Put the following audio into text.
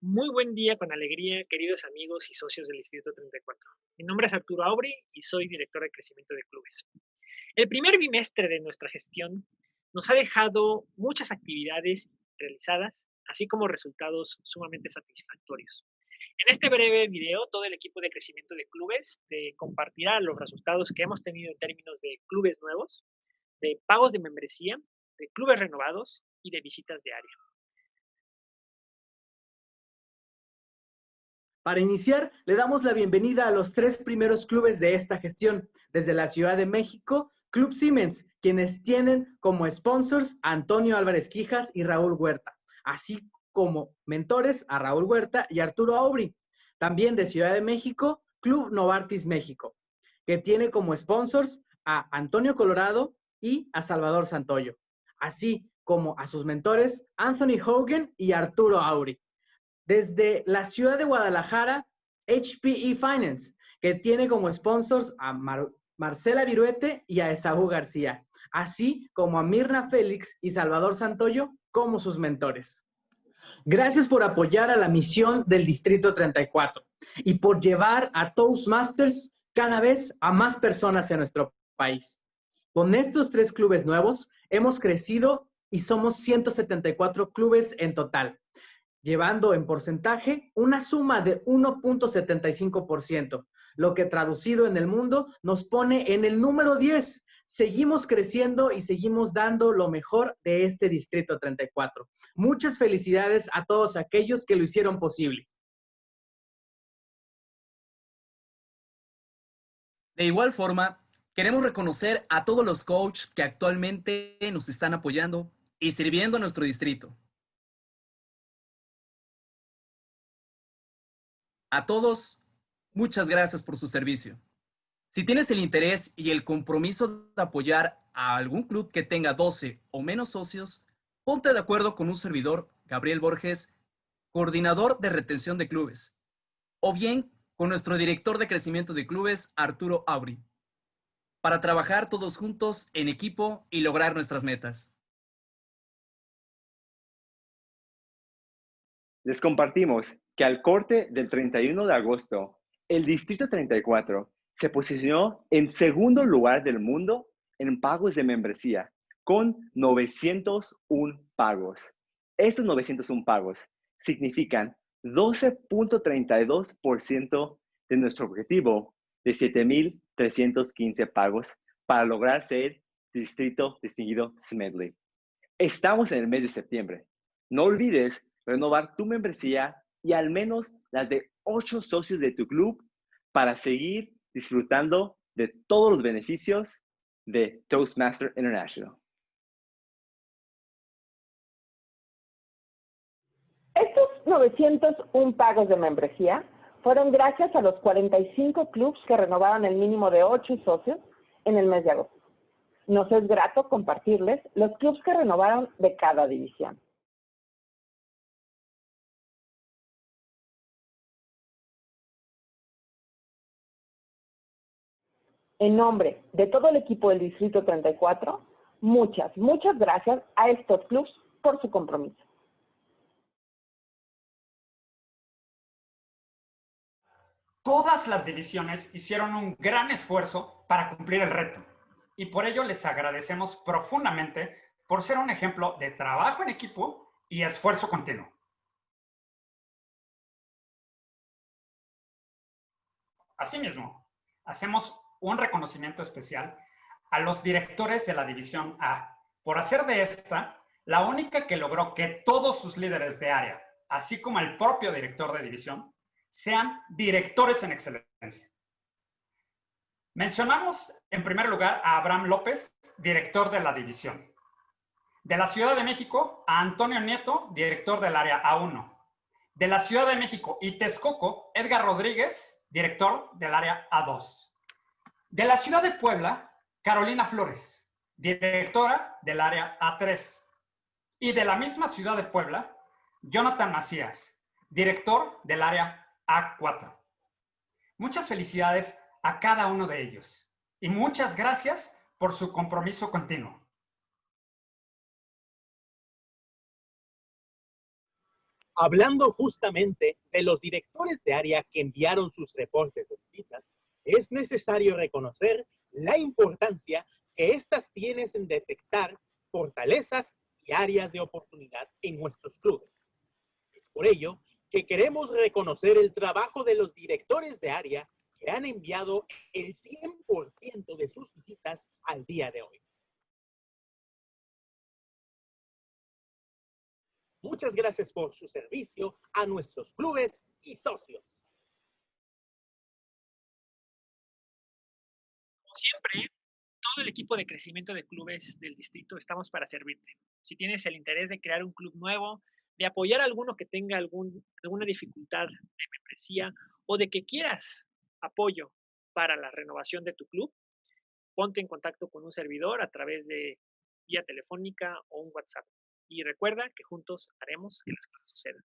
Muy buen día con alegría, queridos amigos y socios del Distrito 34. Mi nombre es Arturo Aubry y soy director de crecimiento de clubes. El primer bimestre de nuestra gestión nos ha dejado muchas actividades realizadas, así como resultados sumamente satisfactorios. En este breve video, todo el equipo de crecimiento de clubes te compartirá los resultados que hemos tenido en términos de clubes nuevos, de pagos de membresía, de clubes renovados y de visitas de. Para iniciar, le damos la bienvenida a los tres primeros clubes de esta gestión. Desde la Ciudad de México, Club Siemens, quienes tienen como sponsors a Antonio Álvarez Quijas y Raúl Huerta, así como mentores a Raúl Huerta y Arturo Aubry. También de Ciudad de México, Club Novartis México, que tiene como sponsors a Antonio Colorado y a Salvador Santoyo, así como a sus mentores Anthony Hogan y Arturo Aubry desde la ciudad de Guadalajara, HPE Finance, que tiene como sponsors a Marcela Viruete y a Esaú García, así como a Mirna Félix y Salvador Santoyo como sus mentores. Gracias por apoyar a la misión del Distrito 34 y por llevar a Toastmasters cada vez a más personas en nuestro país. Con estos tres clubes nuevos hemos crecido y somos 174 clubes en total, llevando en porcentaje una suma de 1.75%, lo que traducido en el mundo nos pone en el número 10. Seguimos creciendo y seguimos dando lo mejor de este Distrito 34. Muchas felicidades a todos aquellos que lo hicieron posible. De igual forma, queremos reconocer a todos los coaches que actualmente nos están apoyando y sirviendo a nuestro distrito. A todos, muchas gracias por su servicio. Si tienes el interés y el compromiso de apoyar a algún club que tenga 12 o menos socios, ponte de acuerdo con un servidor, Gabriel Borges, coordinador de retención de clubes, o bien con nuestro director de crecimiento de clubes, Arturo Aubry, para trabajar todos juntos en equipo y lograr nuestras metas. Les compartimos que al corte del 31 de agosto, el Distrito 34 se posicionó en segundo lugar del mundo en pagos de membresía, con 901 pagos. Estos 901 pagos significan 12.32% de nuestro objetivo de 7.315 pagos para lograr ser distrito distinguido Smedley. Estamos en el mes de septiembre. No olvides renovar tu membresía y al menos las de ocho socios de tu club para seguir disfrutando de todos los beneficios de Toastmaster International. Estos 901 pagos de membresía fueron gracias a los 45 clubs que renovaron el mínimo de 8 socios en el mes de agosto. Nos es grato compartirles los clubs que renovaron de cada división. En nombre de todo el equipo del Distrito 34, muchas, muchas gracias a estos clubs por su compromiso. Todas las divisiones hicieron un gran esfuerzo para cumplir el reto y por ello les agradecemos profundamente por ser un ejemplo de trabajo en equipo y esfuerzo continuo. Asimismo, hacemos un reconocimiento especial a los directores de la División A por hacer de esta la única que logró que todos sus líderes de área, así como el propio director de división, sean directores en excelencia. Mencionamos en primer lugar a Abraham López, director de la división. De la Ciudad de México, a Antonio Nieto, director del área A1. De la Ciudad de México y Texcoco, Edgar Rodríguez, director del área A2. De la ciudad de Puebla, Carolina Flores, directora del área A3. Y de la misma ciudad de Puebla, Jonathan Macías, director del área A4. Muchas felicidades a cada uno de ellos y muchas gracias por su compromiso continuo. Hablando justamente de los directores de área que enviaron sus reportes es necesario reconocer la importancia que éstas tienen en detectar fortalezas y áreas de oportunidad en nuestros clubes. Es por ello que queremos reconocer el trabajo de los directores de área que han enviado el 100% de sus visitas al día de hoy. Muchas gracias por su servicio a nuestros clubes y socios. Siempre, todo el equipo de crecimiento de clubes del distrito estamos para servirte. Si tienes el interés de crear un club nuevo, de apoyar a alguno que tenga alguna dificultad de membresía o de que quieras apoyo para la renovación de tu club, ponte en contacto con un servidor a través de vía telefónica o un WhatsApp. Y recuerda que juntos haremos que las cosas sucedan.